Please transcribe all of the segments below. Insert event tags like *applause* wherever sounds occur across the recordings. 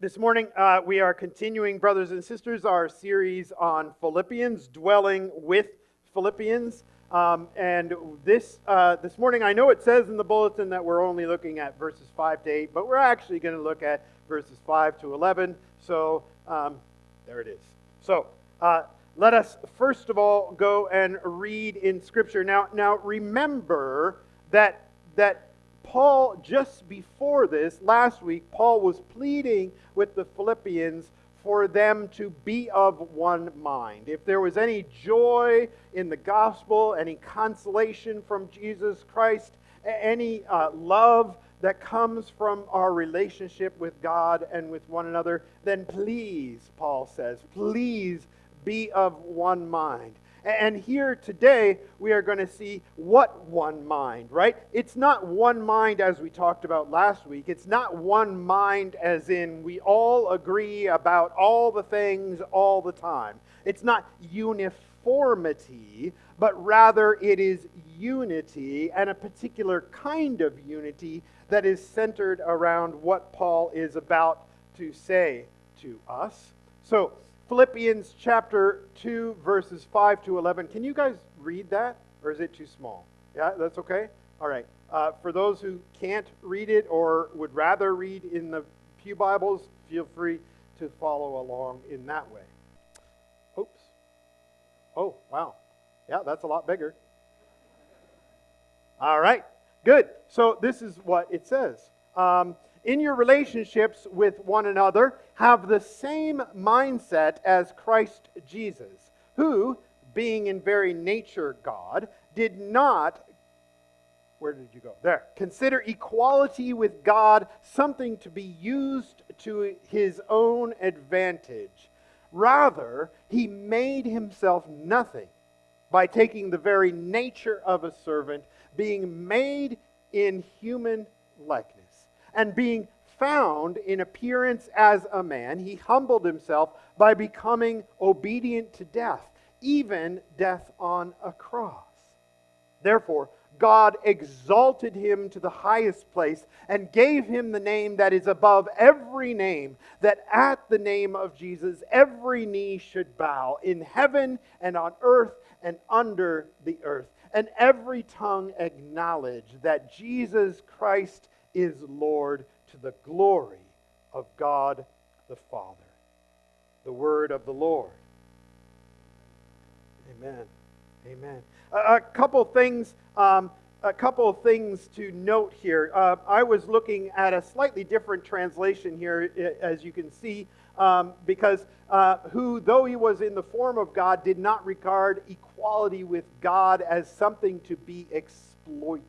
This morning, uh, we are continuing, brothers and sisters, our series on Philippians, dwelling with Philippians. Um, and this, uh, this morning, I know it says in the bulletin that we're only looking at verses 5 to 8, but we're actually going to look at verses 5 to 11. So um, there it is. So uh, let us first of all go and read in Scripture. Now, now remember that, that Paul, just before this, last week, Paul was pleading with the Philippians for them to be of one mind. If there was any joy in the gospel, any consolation from Jesus Christ, any uh, love that comes from our relationship with God and with one another, then please, Paul says, please be of one mind. And here today, we are going to see what one mind, right? It's not one mind as we talked about last week. It's not one mind as in we all agree about all the things all the time. It's not uniformity, but rather it is unity and a particular kind of unity that is centered around what Paul is about to say to us. So, Philippians chapter 2, verses 5 to 11. Can you guys read that? Or is it too small? Yeah, that's okay? All right. Uh, for those who can't read it or would rather read in the Pew Bibles, feel free to follow along in that way. Oops. Oh, wow. Yeah, that's a lot bigger. All right. Good. So this is what it says. Um, in your relationships with one another, have the same mindset as Christ Jesus, who, being in very nature God, did not where did you go? There. Consider equality with God something to be used to his own advantage. Rather, he made himself nothing by taking the very nature of a servant, being made in human likeness and being found in appearance as a man, he humbled himself by becoming obedient to death, even death on a cross. Therefore, God exalted him to the highest place and gave him the name that is above every name, that at the name of Jesus every knee should bow in heaven and on earth and under the earth, and every tongue acknowledge that Jesus Christ is Lord to the glory of God the Father. The word of the Lord. Amen. Amen. A, a couple things. Um, a couple of things to note here. Uh, I was looking at a slightly different translation here, as you can see, um, because uh, who, though he was in the form of God, did not regard equality with God as something to be exploited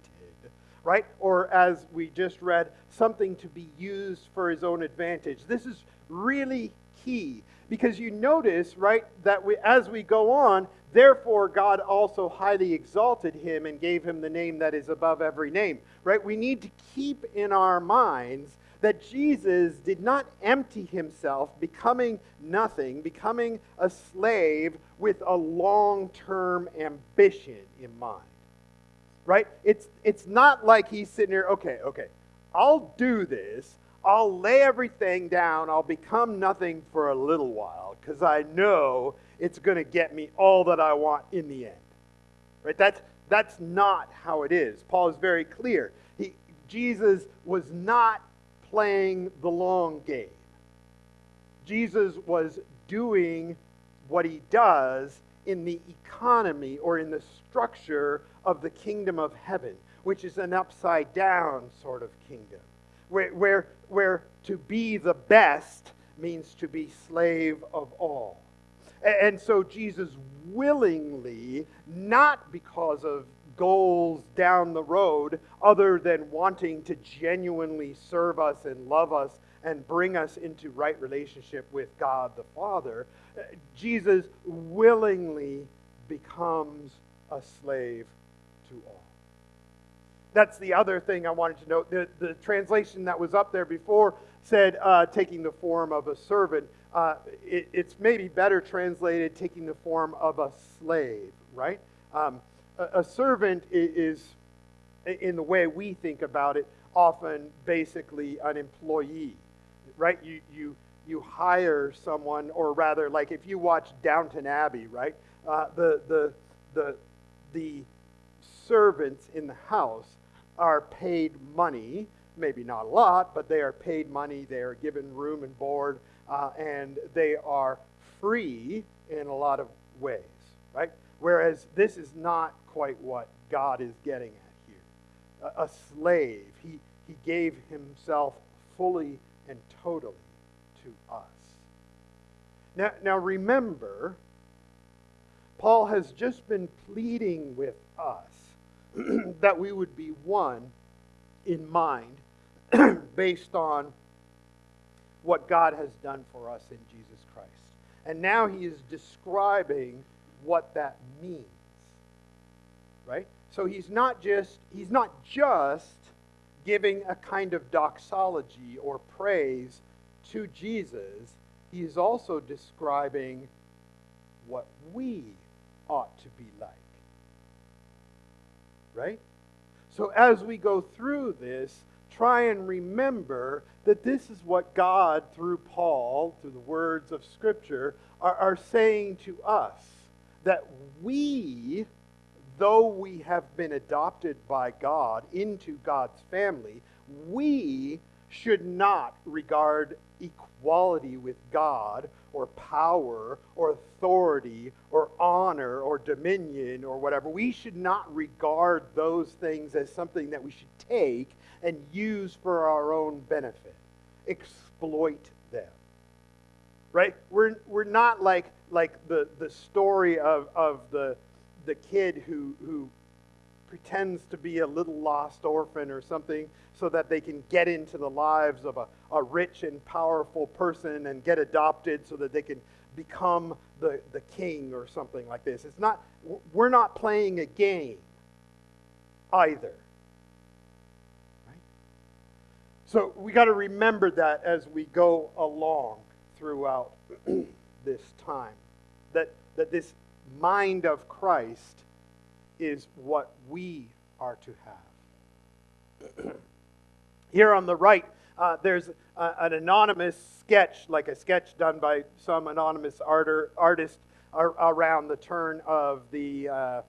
right? Or as we just read, something to be used for his own advantage. This is really key because you notice, right, that we, as we go on, therefore God also highly exalted him and gave him the name that is above every name, right? We need to keep in our minds that Jesus did not empty himself, becoming nothing, becoming a slave with a long term ambition in mind right? It's, it's not like he's sitting here, okay, okay, I'll do this. I'll lay everything down. I'll become nothing for a little while because I know it's going to get me all that I want in the end. Right? That's, that's not how it is. Paul is very clear. He, Jesus was not playing the long game. Jesus was doing what he does in the economy or in the structure of the kingdom of heaven, which is an upside down sort of kingdom, where, where, where to be the best means to be slave of all. And so Jesus willingly, not because of goals down the road, other than wanting to genuinely serve us and love us and bring us into right relationship with God the Father, Jesus willingly becomes a slave to all. That's the other thing I wanted to note. The, the translation that was up there before said uh, taking the form of a servant. Uh, it, it's maybe better translated taking the form of a slave, right? Um, a, a servant is, in the way we think about it, often basically an employee right? You, you, you hire someone, or rather, like if you watch Downton Abbey, right? Uh, the, the, the, the servants in the house are paid money, maybe not a lot, but they are paid money. They are given room and board, uh, and they are free in a lot of ways, right? Whereas this is not quite what God is getting at here. A, a slave, he, he gave himself fully and totally to us. Now, now remember, Paul has just been pleading with us *clears throat* that we would be one in mind *clears throat* based on what God has done for us in Jesus Christ. And now he is describing what that means. Right? So he's not just he's not just giving a kind of doxology or praise to Jesus. He is also describing what we ought to be like. Right? So as we go through this, try and remember that this is what God, through Paul, through the words of Scripture, are, are saying to us. That we, though we have been adopted by God into God's family, we should not regard equality with God or power or authority or honor or dominion or whatever. We should not regard those things as something that we should take and use for our own benefit. Exploit them. Right? We're, we're not like, like the, the story of, of the, the kid who, who pretends to be a little lost orphan or something so that they can get into the lives of a, a rich and powerful person and get adopted so that they can become the, the king or something like this. It's not, we're not playing a game either. So we got to remember that as we go along throughout *clears throat* this time. That, that this mind of Christ is what we are to have. *clears throat* Here on the right, uh, there's a, an anonymous sketch, like a sketch done by some anonymous arter, artist ar- around the turn of the uh,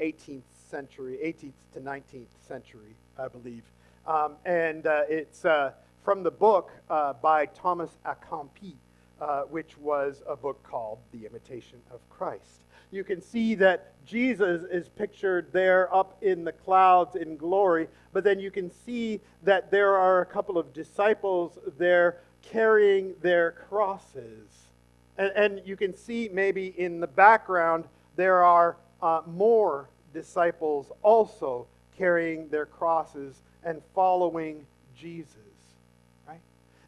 18th century, 18th to 19th century, I believe. Um, and uh, it's uh, from the book uh, by Thomas Kempis, uh, which was a book called The Imitation of Christ you can see that Jesus is pictured there up in the clouds in glory, but then you can see that there are a couple of disciples there carrying their crosses. And, and you can see maybe in the background there are uh, more disciples also carrying their crosses and following Jesus. Right?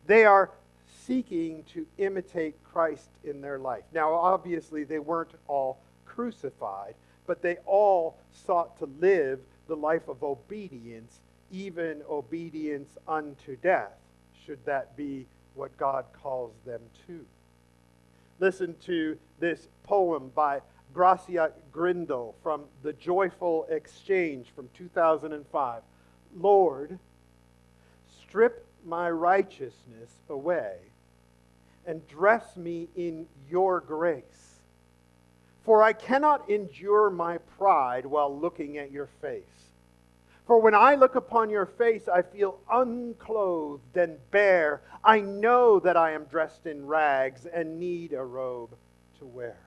They are seeking to imitate Christ in their life. Now, obviously, they weren't all crucified, but they all sought to live the life of obedience, even obedience unto death, should that be what God calls them to. Listen to this poem by Gracia Grindal from The Joyful Exchange from 2005. Lord, strip my righteousness away and dress me in your grace for I cannot endure my pride while looking at your face. For when I look upon your face, I feel unclothed and bare. I know that I am dressed in rags and need a robe to wear.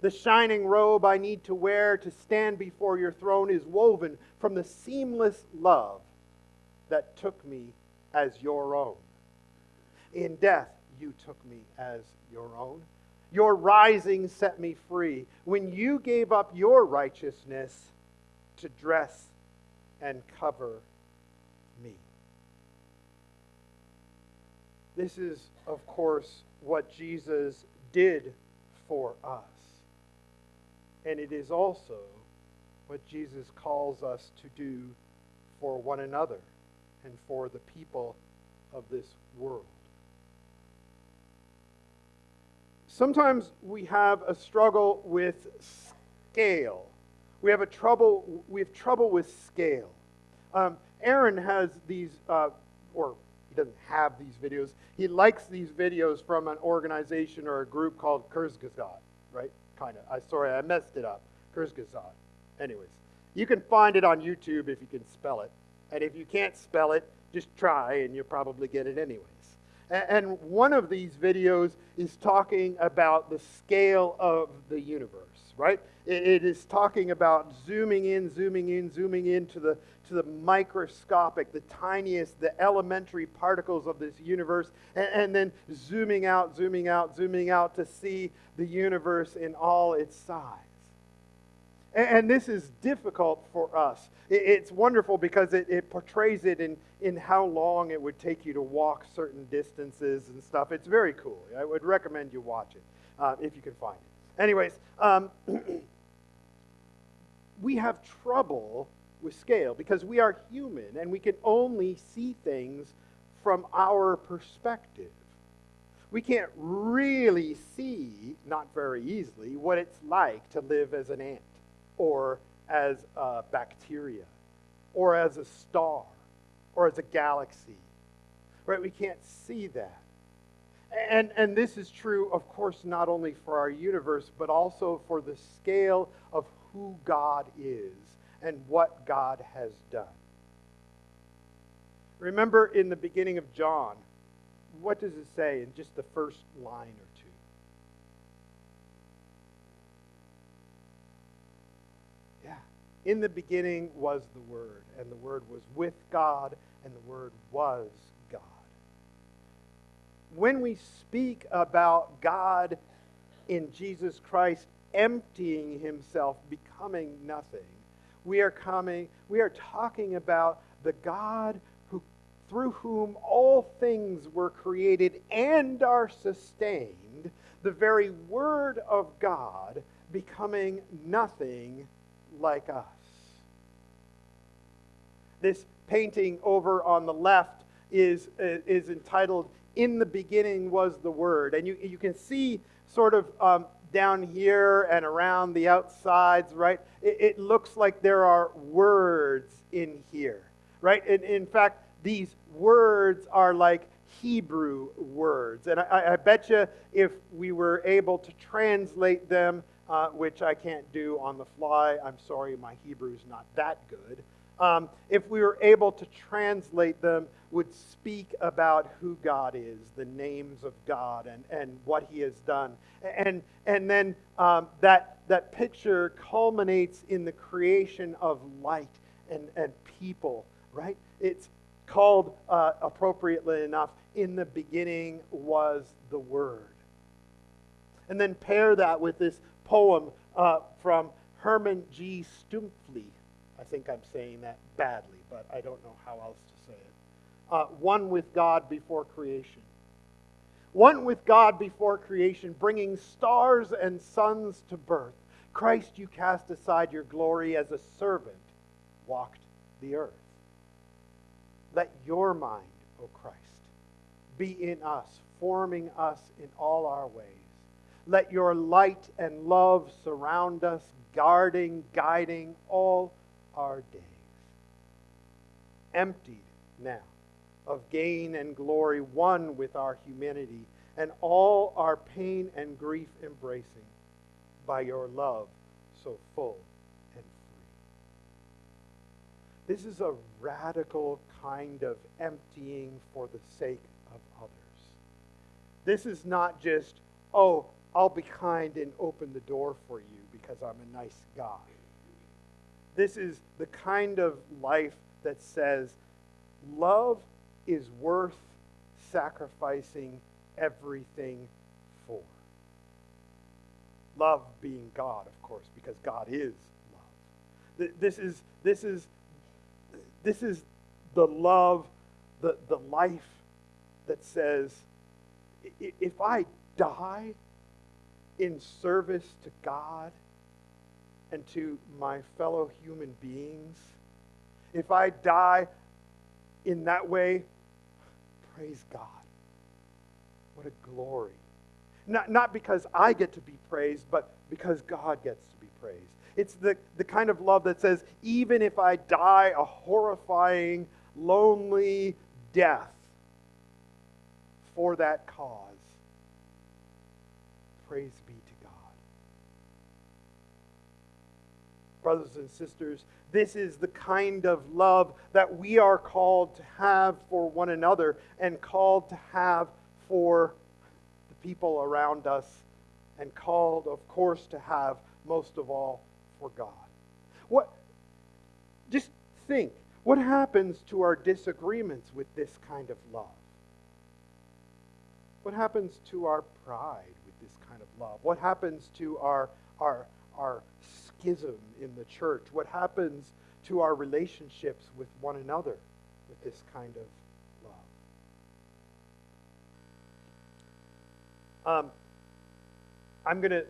The shining robe I need to wear to stand before your throne is woven from the seamless love that took me as your own. In death, you took me as your own. Your rising set me free. When you gave up your righteousness to dress and cover me. This is, of course, what Jesus did for us. And it is also what Jesus calls us to do for one another and for the people of this world. Sometimes we have a struggle with scale. We have a trouble. We have trouble with scale. Um, Aaron has these, uh, or he doesn't have these videos. He likes these videos from an organization or a group called Kurzgesagt, right? Kind of. I sorry, I messed it up. Kurzgesagt. Anyways, you can find it on YouTube if you can spell it. And if you can't spell it, just try and you'll probably get it anyways. And one of these videos is talking about the scale of the universe, right? It is talking about zooming in, zooming in, zooming into the, to the microscopic, the tiniest, the elementary particles of this universe, and, and then zooming out, zooming out, zooming out to see the universe in all its size. And this is difficult for us. It's wonderful because it, it, portrays it in, in how long it would take you to walk certain distances and stuff. It's very cool. I would recommend you watch it uh, if you can find it. Anyways, um, *clears throat* we have trouble with scale because we are human and we can only see things from our perspective. We can't really see, not very easily, what it's like to live as an ant or as a bacteria or as a star or as a galaxy. Right? We can't see that. And, and this is true, of course, not only for our universe, but also for the scale of who God is and what God has done. Remember in the beginning of John, what does it say in just the first line In the beginning was the Word, and the Word was with God, and the Word was God. When we speak about God in Jesus Christ emptying himself, becoming nothing, we are coming, we are talking about the God who through whom all things were created and are sustained, the very word of God becoming nothing like us. This painting over on the left is, uh, is entitled In the Beginning Was the Word. And you, you can see sort of um, down here and around the outsides, right? It, it, looks like there are words in here, right? And in fact, these words are like Hebrew words. And I, I bet you if we were able to translate them, uh, which I can't do on the fly, I'm sorry, my Hebrew's not that good um, if we were able to translate them, would speak about who God is, the names of God, and, and what He has done. And, and then um, that, that picture culminates in the creation of light and, and people, right? It's called, uh, appropriately enough, In the beginning was the Word. And then pair that with this poem uh, from Herman G. Stuempfle I think I'm saying that badly, but I don't know how else to say it. Uh, one with God before creation. One with God before creation, bringing stars and suns to birth. Christ, you cast aside your glory as a servant walked the earth. Let your mind, O Christ, be in us, forming us in all our ways. Let your light and love surround us, guarding, guiding all our days. Emptied now of gain and glory, one with our humanity, and all our pain and grief embracing by your love so full and free. This is a radical kind of emptying for the sake of others. This is not just, oh, I'll be kind and open the door for you because I'm a nice guy. This is the kind of life that says love is worth sacrificing everything for. Love being God, of course, because God is love. This is, this is, this is the love, the, the life that says, if I die in service to God, and to my fellow human beings. If I die in that way, praise God. What a glory. Not, not because I get to be praised, but because God gets to be praised. It's the, the kind of love that says, even if I die a horrifying, lonely death, for that cause. Praise be Brothers and sisters, this is the kind of love that we are called to have for one another and called to have for the people around us and called, of course, to have most of all for God. What just think, what happens to our disagreements with this kind of love? What happens to our pride with this kind of love? What happens to our our our schism in the church? What happens to our relationships with one another with this kind of love? Um, I'm going to,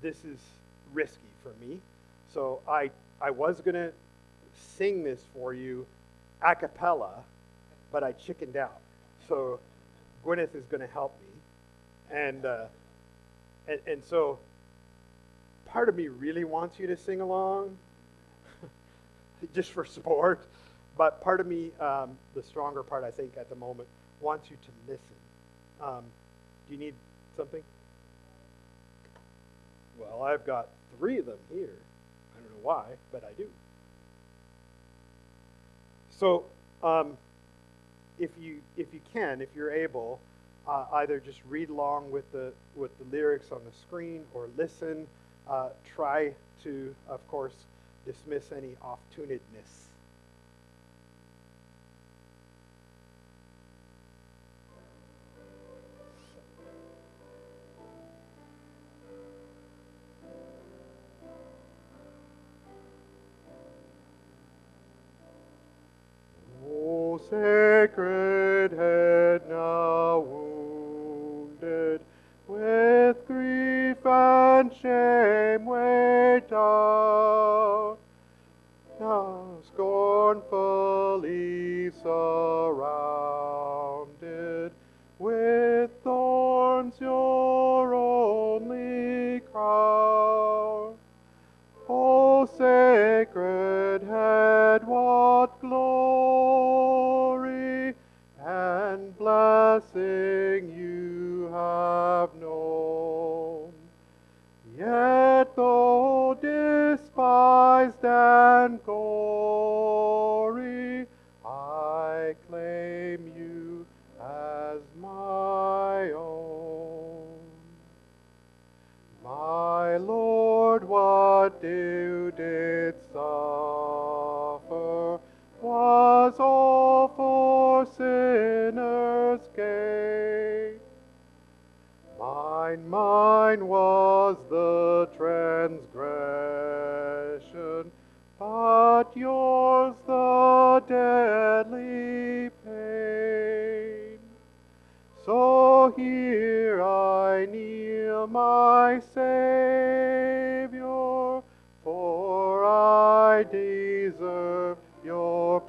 this is risky for me. So I, I was going to sing this for you a cappella, but I chickened out. So Gwyneth is going to help me. And, uh, and, and so part of me really wants you to sing along *laughs* just for support. But part of me, um, the stronger part, I think, at the moment, wants you to listen. Um, do you need something? Well, I've got three of them here. I don't know why, but I do. So, um, if you if you can, if you're able, uh, either just read along with the with the lyrics on the screen or listen. Uh, try to, of course, dismiss any off-tunedness.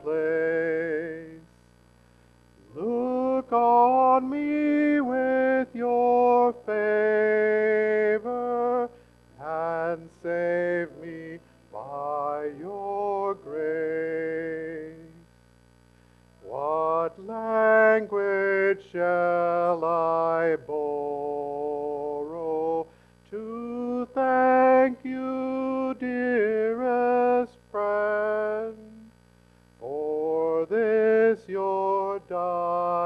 Place. Look on me with your favor and save me by your grace. What language shall I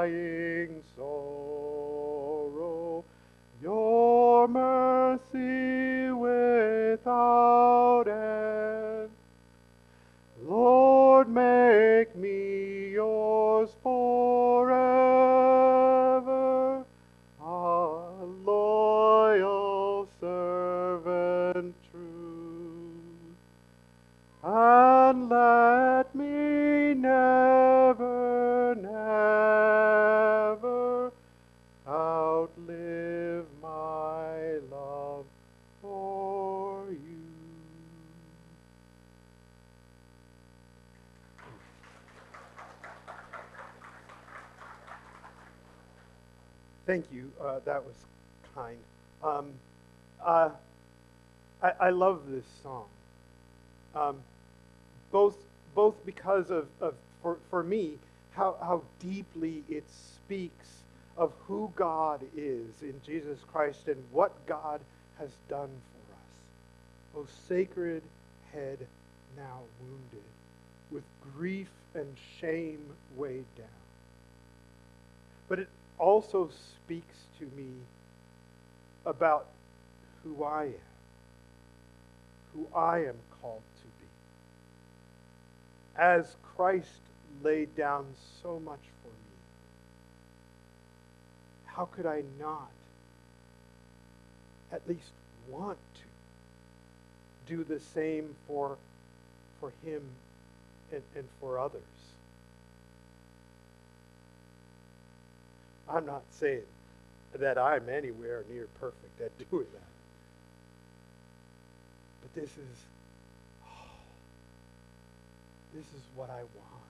dying outlive my love for you. Thank you. Uh, that was kind. Um, uh, I, I love this song. Um, both, both because of, of for, for me, how, how deeply it speaks of who God is in Jesus Christ and what God has done for us. O sacred head now wounded, with grief and shame weighed down. But it also speaks to me about who I am, who I am called to be. As Christ laid down so much how could I not at least want to do the same for, for him and, and for others? I'm not saying that I'm anywhere near perfect at doing that. But this is, oh, this is what I want.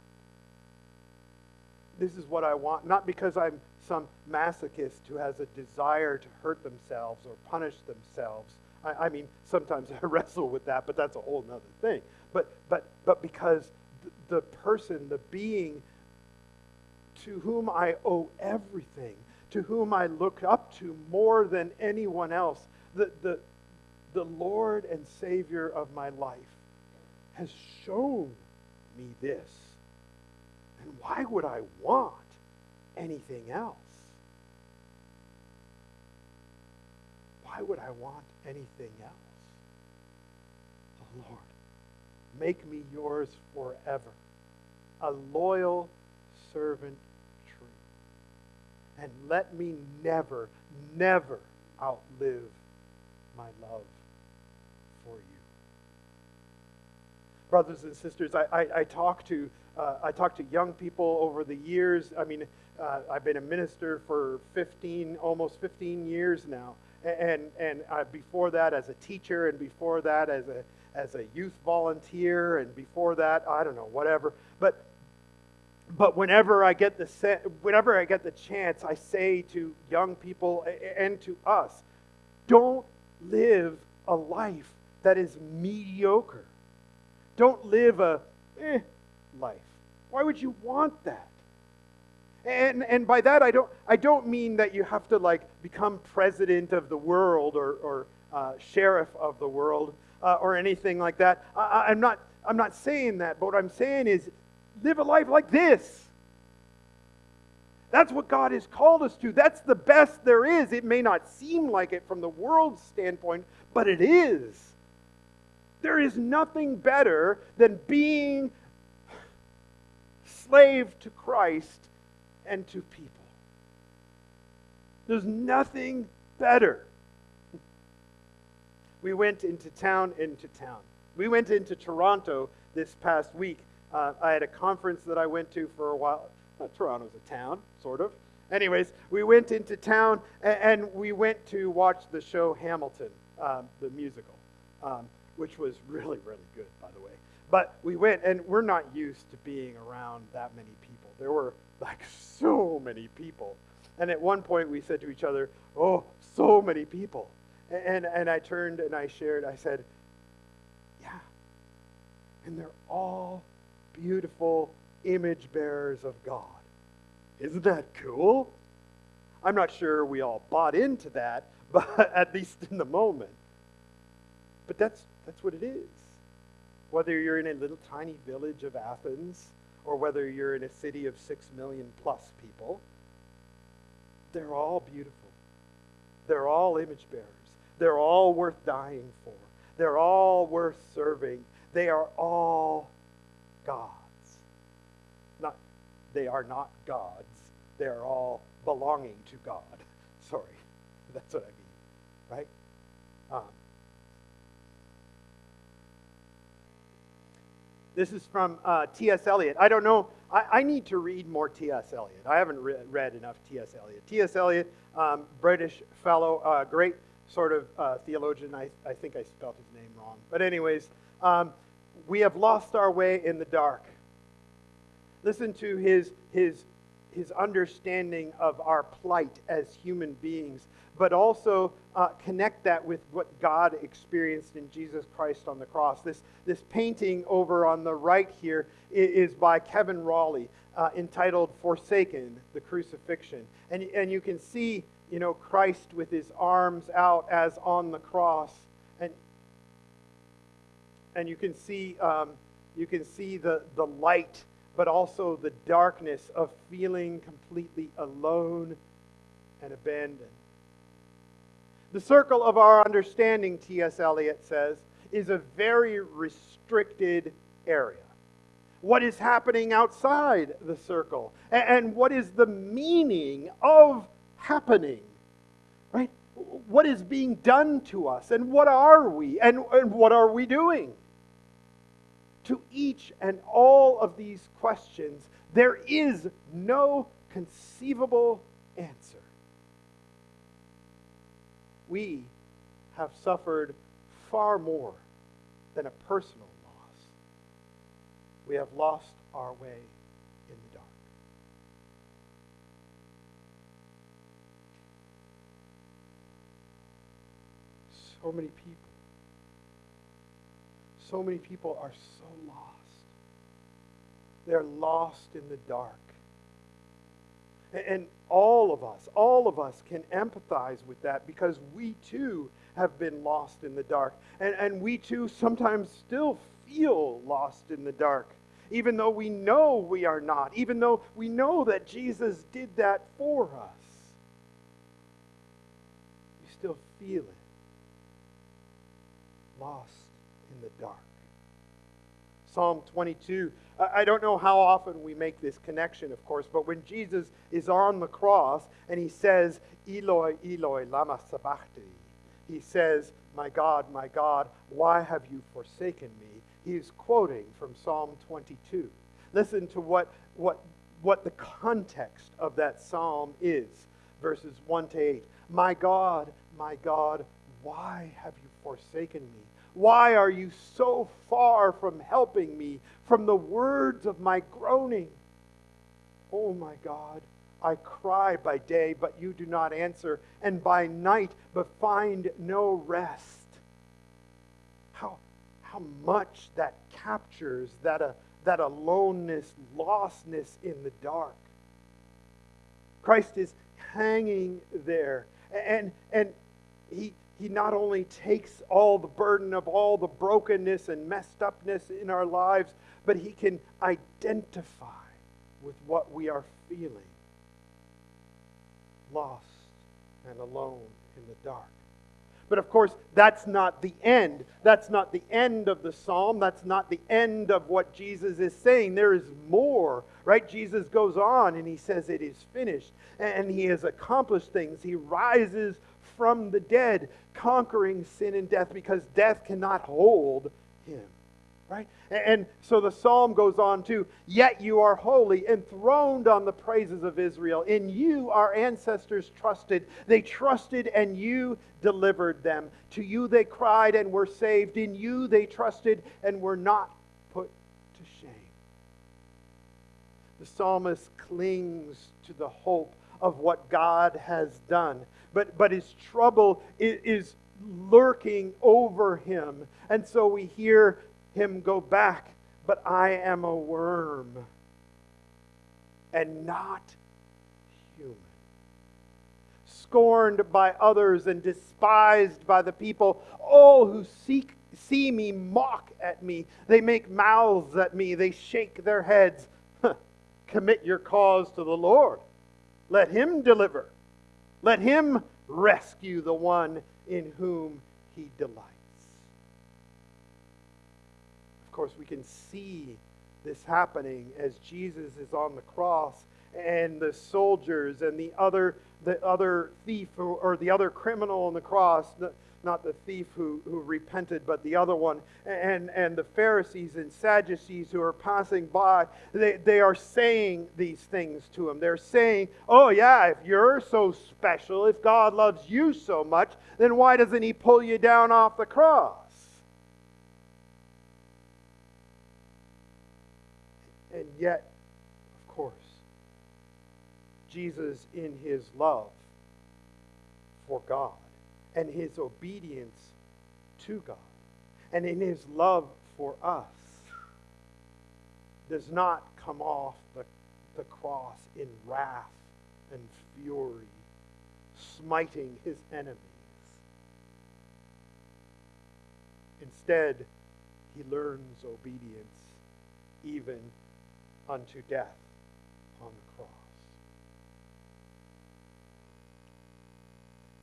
This is what I want, not because I'm some masochist who has a desire to hurt themselves or punish themselves. I, I mean, sometimes I *laughs* wrestle with that, but that's a whole other thing. But, but, but because the, person, the being to whom I owe everything, to whom I look up to more than anyone else, the, the, the Lord and Savior of my life, has shown me this. And why would I want anything else? Why would I want anything else? Oh Lord, make me yours forever, a loyal servant true. And let me never, never outlive my love for you. Brothers and sisters, I, I, I talk to uh, I talk to young people over the years. I mean, uh, I've been a minister for 15, almost 15 years now, and and uh, before that as a teacher, and before that as a as a youth volunteer, and before that I don't know whatever. But but whenever I get the whenever I get the chance, I say to young people and to us, don't live a life that is mediocre. Don't live a eh life. Why would you want that? And, and by that I don't I don't mean that you have to like become president of the world or, or uh, sheriff of the world uh, or anything like that. I, I'm not I'm not saying that, but what I'm saying is live a life like this. That's what God has called us to. That's the best there is. It may not seem like it from the world's standpoint, but it is. There is nothing better than being *sighs* slave to Christ and to people. There's nothing better. We went into town, into town. We went into Toronto this past week uh, I had a conference that I went to for a while. Uh, Toronto's a town, sort of. Anyways, we went into town and, and we went to watch the show Hamilton, um, the musical, um, which was really, really good, by the way. But we went, and we're not used to being around that many people. There were like so many people. And at one point, we said to each other, Oh, so many people. And, and I turned and I shared, I said, Yeah. And they're all beautiful image bearers of God. Isn't that cool? I'm not sure we all bought into that, *laughs* but at least in the moment. But that's, that's what it is. Whether you're in a little tiny village of Athens or whether you're in a city of six million plus people, they're all beautiful. They're all image bearers. They're all worth dying for. They're all worth serving. They are all gods. Not, they are not gods. They are all belonging to God. *laughs* Sorry, *laughs* that's what I mean, right? Um, this is from uh, T.S. Eliot. I don't know. I, I, need to read more T.S. Eliot. I haven't re- read enough T.S. Eliot. T.S. Eliot, um, British fellow, uh, great sort of uh, theologian. I, I think I spelled his name wrong. But, anyways, um, we have lost our way in the dark. Listen to his, his, his understanding of our plight as human beings, but also uh, connect that with what God experienced in Jesus Christ on the cross. This, this painting over on the right here is by Kevin Raleigh. uh, entitled Forsaken, the Crucifixion. And, and you can see, you know, Christ with his arms out as on the cross. And, and you can see, um, you can see the, the light, but also the darkness of feeling completely alone and abandoned. The circle of our understanding, T.S. Eliot says, is a very restricted area what is happening outside the circle and what is the meaning of happening, right? What is being done to us and what are we and, and what are we doing? To each and all of these questions, there is no conceivable answer. We have suffered far more than a personal loss. we have lost our way in the dark. So many people, so many people are so lost. They're lost in the dark. And all of us, all of us can empathize with that because we too have been lost in the dark. And, and we too sometimes still feel lost in the dark even though we know we are not, even though we know that Jesus did that for us. You still feel it. Lost in the dark. Psalm 22. I don't know how often we make this connection, of course, but when Jesus is on the cross and he says, Eloi, Eloi, lama sabachthani, he says, My God, my God, why have you forsaken me? he's quoting from Psalm 22. Listen to what, what, what the context of that psalm is, verses 1 to 8. My God, my God, why have you forsaken me? Why are you so far from helping me, from the words of my groaning? Oh, my God, I cry by day, but you do not answer, and by night, but find no rest. How, how much that captures that, uh, that aloneness, lostness in the dark. Christ is hanging there. And, and he, he not only takes all the burden of all the brokenness and messed upness in our lives, but he can identify with what we are feeling lost and alone in the dark. But of course, that's not the end. That's not the end of the psalm. That's not the end of what Jesus is saying. There is more, right? Jesus goes on and he says, It is finished. And he has accomplished things. He rises from the dead, conquering sin and death because death cannot hold him. Right? And so the psalm goes on to, Yet you are holy, enthroned on the praises of Israel. In you our ancestors trusted. They trusted and you delivered them. To you they cried and were saved. In you they trusted and were not put to shame. The psalmist clings to the hope of what God has done. But, but his trouble is, lurking over him. And so we hear him go back, but I am a worm and not human. Scorned by others and despised by the people, all who seek see me mock at me. They make mouths at me. They shake their heads. *laughs* Commit your cause to the Lord. Let him deliver. Let him rescue the one in whom he delights. Of course, we can see this happening as Jesus is on the cross and the soldiers and the other the other thief who, or the other criminal on the cross not the thief who, who repented but the other one. And and the pharisees and sadducees who are passing by they, they are saying these things to him. They're saying oh yeah if you're so special if god loves you so much then why doesn't he pull you down off the cross? And yet, Jesus, in his love for God and his obedience to God and in his love for us, does not come off the, the cross in wrath and fury, smiting his enemies. Instead, he learns obedience even unto death on the cross.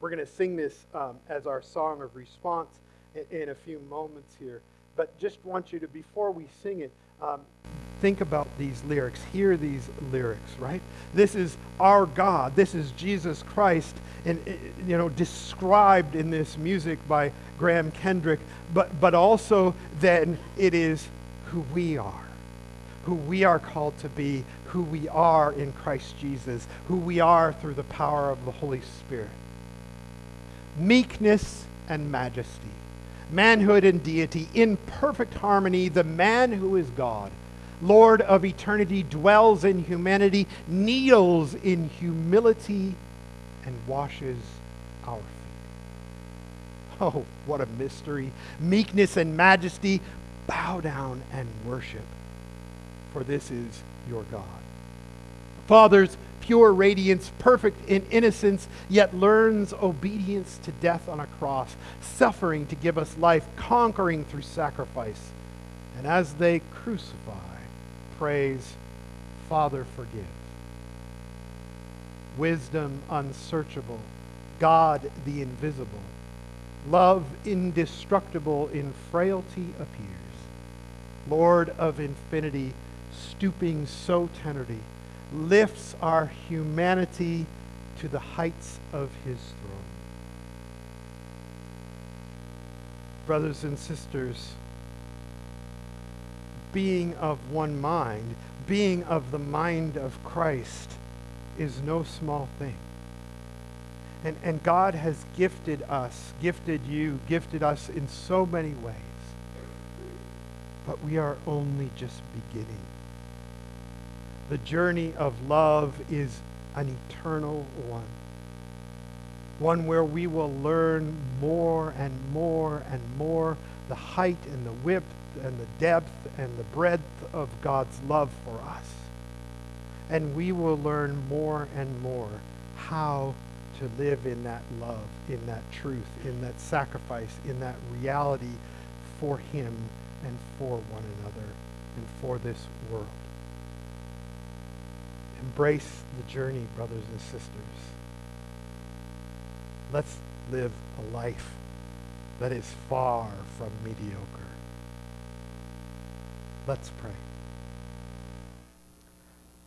We're going to sing this um, as our song of response in, in, a few moments here. But just want you to, before we sing it, um, think about these lyrics. Hear these lyrics, right? This is our God. This is Jesus Christ, and you know, described in this music by Graham Kendrick. But but also then it is who we are, who we are called to be, who we are in Christ Jesus, who we are through the power of the Holy Spirit. Meekness and majesty, manhood and deity, in perfect harmony, the man who is God Lord of eternity, dwells in humanity, kneels in humility, and washes our feet. Oh, what a mystery. Meekness and majesty, bow down and worship, for this is your God. Father's pure radiance, perfect in innocence, yet learns obedience to death on a cross, suffering to give us life, conquering through sacrifice. And as they crucify, prays, Father, forgive. Wisdom unsearchable, God the invisible, love indestructible in frailty appears. Lord of infinity, stooping so tenderly, lifts our humanity to the heights of his throne. Brothers and sisters, being of one mind, being of the mind of Christ, is no small thing. And, and God has gifted us, gifted you, gifted us in so many ways. But we are only just beginning. The journey of love is an eternal one. One where we will learn more and more and more the height and the width and the depth and the breadth of God's love for us. And we will learn more and more how to live in that love, in that truth, in that sacrifice, in that reality for Him and for one another and for this world. Embrace the journey, brothers and sisters. Let's live a life that is far from mediocre. Let's pray.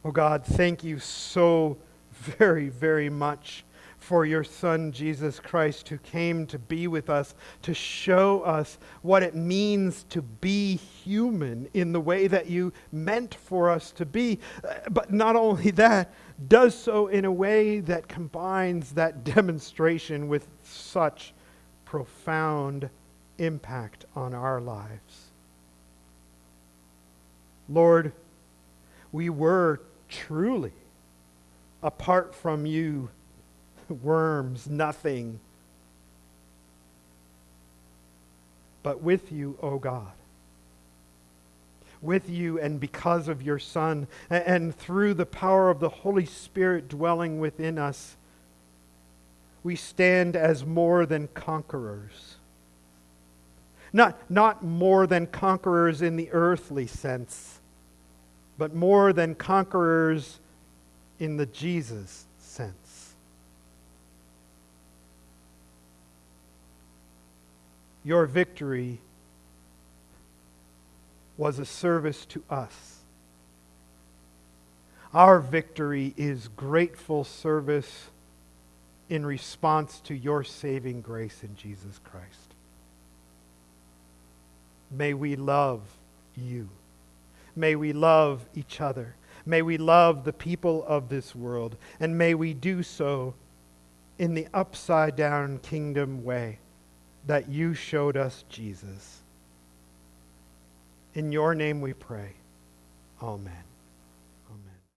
Oh God, thank you so *laughs* very, very much for your Son, Jesus Christ, who came to be with us, to show us what it means to be human in the way that you meant for us to be. Uh, but not only that, does so in a way that combines that *laughs* demonstration with such profound impact on our lives. Lord, we were truly, apart from you, *laughs* worms, nothing. But with you, O oh God, with you and because of your Son, and through the power of the Holy Spirit dwelling within us, we stand as more than conquerors. Not, not more than conquerors in the earthly sense but more than conquerors in the Jesus sense. Your victory was a service to us. Our victory is grateful service in response to your saving grace in Jesus Christ. May we love you. May we love each other. May we love the people of this world. And may we do so in the upside down kingdom way that you showed us, Jesus. In your name we pray. Amen.